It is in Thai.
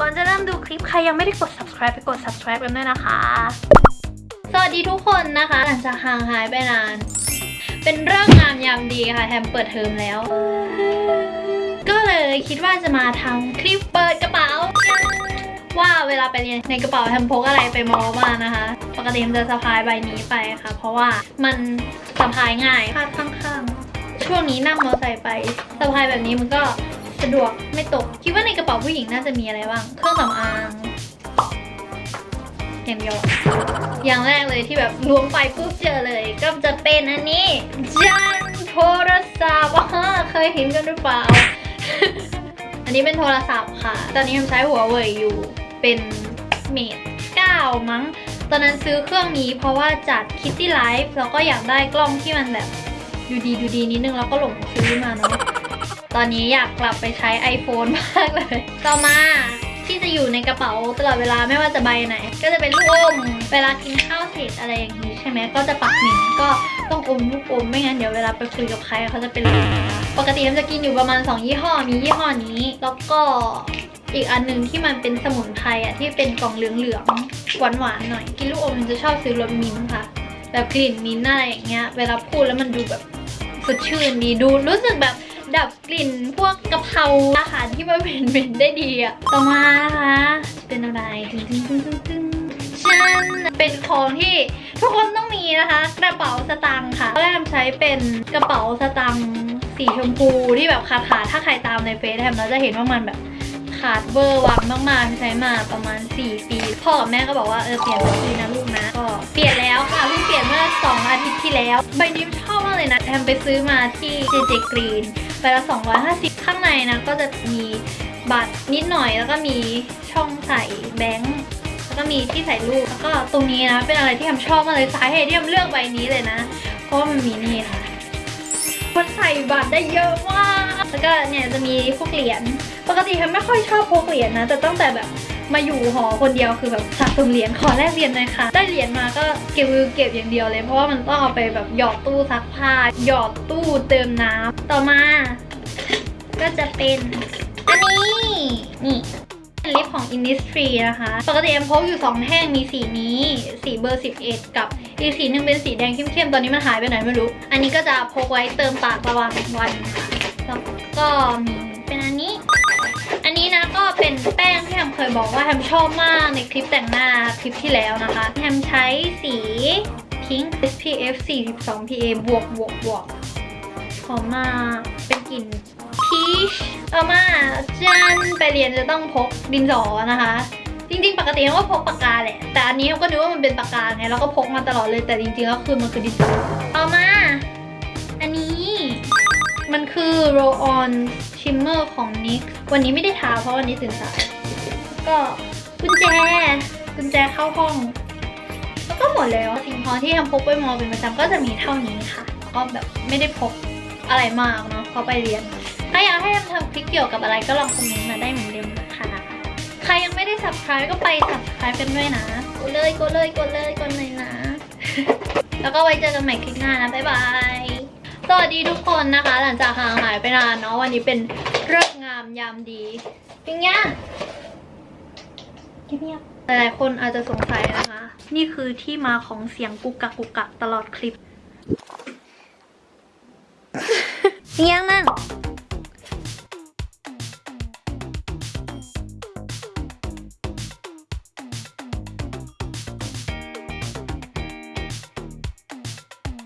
ก่อนจะเริ่มดูคลิปใครยังไม่ได้กด subscribe ไปกด subscribe กันด้วยนะคะ สวัสดีทุกคนนะคะ หลังจากห่างหายไปนาน เป็นเรื่องงามยามดีค่ะแฮมเปิดเทอมแล้ว ก็เลยคิดว่าจะมาทำคลิปเปิดกระเป๋า ว่าเวลาไปเรียนในกระเป๋าแฮมพกอะไรไปมอบ้างนะคะ ปกติแฮมจะสะพายใบนี้ไปค่ะ เพราะว่ามันสะพายง่ายพาดข้างๆ ช่วงนี้นั่งมอเตอร์ไซค์ไปสะพายแบบนี้มันก็ สะดวกไม่ตก คิดว่าในกระเป๋าผู้หญิงน่าจะมีอะไรบ้าง เครื่องสำอางอย่างเดียวอย่างแรกเลยที่แบบล้วงไปปุ๊บเจอเลย ก็จะเป็นอันนี้จันโทรศัพท์เคยเห็นกันหรือเปล่า อันนี้เป็นโทรศัพท์ค่ะ ตอนนี้ทำใช้หัวเว่ยอยู่เป็นเมด9มั้ง ตอนนั้นซื้อเครื่องนี้เพราะว่าจัดคิตตี้ไลฟ์แล้วก็อยากได้กล้องที่มันแบบ ดูดีดูดีนิดนึงแล้วก็หลงซื้อมาเนาะ ตอนนี้อยากกลับไปใช้ iPhone มากเลย ต่อมาที่จะอยู่ในกระเป๋าตลอดเวลาไม่ว่าจะใบไหน ก็จะเป็นลูกอมเวลากินข้าวเสร็จอะไรอย่างนี้ใช่ไหมก็จะปักหมิ่นก็ต้องอมลูกอมไม่งั้นเดี๋ยวเวลาไปคุยกับใครเขาจะเป็นลมปกติมันจะกินอยู่ประมาณ 2 ยี่ห้อมียี่ห้อนี้ แล้วก็อีกอันหนึ่งที่มันเป็นสมุนไพรอะที่เป็นกล่องเหลืองๆหวานๆหน่อย กินลูกอมมันจะชอบซื้อรสมิ้นค่ะแบบกลิ่นมิ้นอะไรอย่างเงี้ยเวลาพูดแล้วมันดูแบบสดชื่นดีดูรู้สึกแบบ ดับกลิ่นพวกกะเพราอาหารที่มันเหม็นๆได้ดีอะต่อมานะคะเป็นอะไรตึ้งตึ้งตึ้งตึ้งตึ้งฉันเป็นของที่ทุกคนต้องมีนะคะ กระเป๋าสตางค์ค่ะแรกใช้เป็นกระเป๋าสตางค์สีชมพูที่แบบขาดขาดถ้าใครตามในเฟซแฮมเราจะเห็นว่ามันแบบขาดเบอร์วางมากๆใช้มาประมาณ 4 ปี พ่อกับแม่ก็บอกว่าเออเปลี่ยนสักทีนะลูกนะ เปลี่ยนแล้วค่ะเพิ่งเปลี่ยนเมื่อสองอาทิตย์ที่แล้ว ใบนี้ชอบมากเลยนะแฮมไปซื้อมาที่ JJ Green ไปละ 250 ข้างในนะก็จะมีบัตรนิดหน่อยแล้วก็มีช่องใส่แบงค์แล้วก็มีที่ใส่รูปแล้วก็ตรงนี้นะเป็นอะไรที่แฮมชอบมากเลยสาเหตุที่แฮมเลือกใบนี้เลยนะ เพราะมันมีนี่ค่ะมันใส่บัตรได้เยอะมาก แล้วก็เนี่ยจะมีพวกเหรียญ ปกติแฮมไม่ค่อยชอบพกเหรียญนะแต่ตั้งแต่แบบ มาอยู่หอคนเดียวคือแบบสะสมเหรียญขอแลกเหรียญหน่อยค่ะ ได้เหรียญมาก็เก็บเก็บอย่างเดียวเลย เพราะว่ามันต้องเอาไปแบบหยอดตู้ซักผ้าหยอดตู้เติมน้ำต่อมา ก็จะเป็นอันนี้นี่เป็นลิปของ Innisfree นะคะ ปกติแอมพกอยู่ 2 แท่งมีสีนี้ สีเบอร์ 11 กับอีกสีหนึงเป็นสีแดงเข้มๆ ตอนนี้มันหายไปไหนไม่รู้ อันนี้ก็จะพกไว้เติมปากระหว่างวันค่ะแล้วก็มี บอกว่าแฮมชอบมากในคลิปแต่งหน้าคลิปที่แล้วนะคะแฮมใช้สีพิงค์ SPF 42 PA บวกบวกบวกหอมมากเป็นกลิ่นพีชเอามาจันไปเรียนจะต้องพกดินสอนะคะ จริงๆ ปกติแฮมก็พกปากกาแหละ แต่อันนี้แฮมก็นึกว่ามันเป็นปากกาไงแล้วก็พกมาตลอดเลยแต่จริงๆแล้วคือมันคือดินสอเอามา อันนี้มันคือ roll on shimmer ของ NYX วันนี้ไม่ได้ทาเพราะวันนี้ตื่นสาย ก็กุญแจ กุญแจเข้าห้อง แล้วก็หมดแล้วสิ่งของที่ทำพกไปมอเป็นประจำก็จะมีเท่านี้ค่ะ ก็แบบไม่ได้พกอะไรมากเนาะเพราะไปเรียน ถ้าอยากให้ทำทำคลิปเกี่ยวกับอะไรก็ลองคอมเมนต์มาได้เหมือนเดิมนะคะ ใครยังไม่ได้ subscribe ก็ไป subscribe กันด้วยนะ กดเลยกดเลยกดเลยกดเลยนะ แล้วก็ไว้เจอกันใหม่คลิปหน้านะ บ๊ายบายสวัสดีทุกคนนะคะ หลังจากห่างหายไปนานเนาะวันนี้เป็นเรื่องงามยามดีปิ้งย่าง เงียบๆหลายๆคนอาจจะสงสัยนะคะ นี่คือที่มาของเสียงกุกกักกุกกักตลอดคลิปปิ้งย่างนั่ง